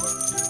Música